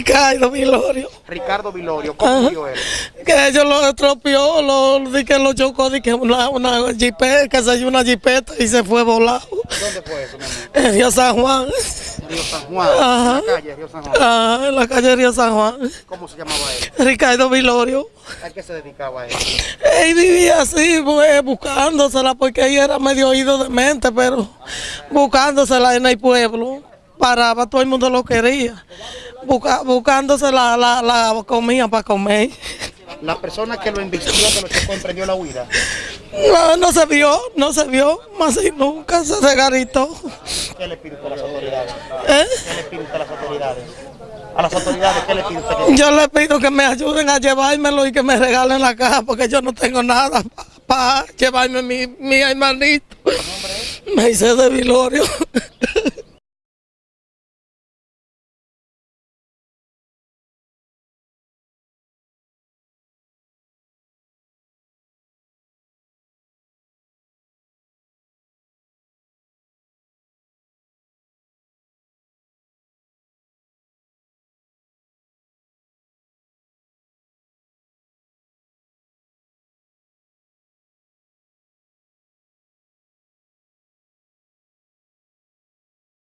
Ricardo Vilorio. Ricardo Vilorio, ¿cómo murió él? Que ellos lo estropeó, lo, di que lo chocó, di que una, una jipeta, que se dio una jipeta y se fue volado. ¿Dónde fue eso, mi amor? En Río San Juan. Río San Juan, Ajá. en la calle Río San Juan. Ah, en la calle Río San Juan. ¿Cómo se llamaba él? Ricardo Vilorio. ¿A qué se dedicaba él? Él vivía así, pues, buscándosela, porque ella era medio oído de mente, pero buscándosela en el pueblo. Paraba, todo el mundo lo quería. Busca- buscándose la, la, la comida para comer. La persona que lo invistió, que lo chocó, emprendió la huida. No, no se vio, no se vio, más y nunca se regaritó. ¿Qué le usted a las autoridades? ¿Eh? ¿Qué le usted a las autoridades? A las autoridades, ¿qué le que- Yo le pido que me ayuden a llevármelo y que me regalen la caja porque yo no tengo nada para llevarme mi, mi hermanito. Me hice de Vilorio.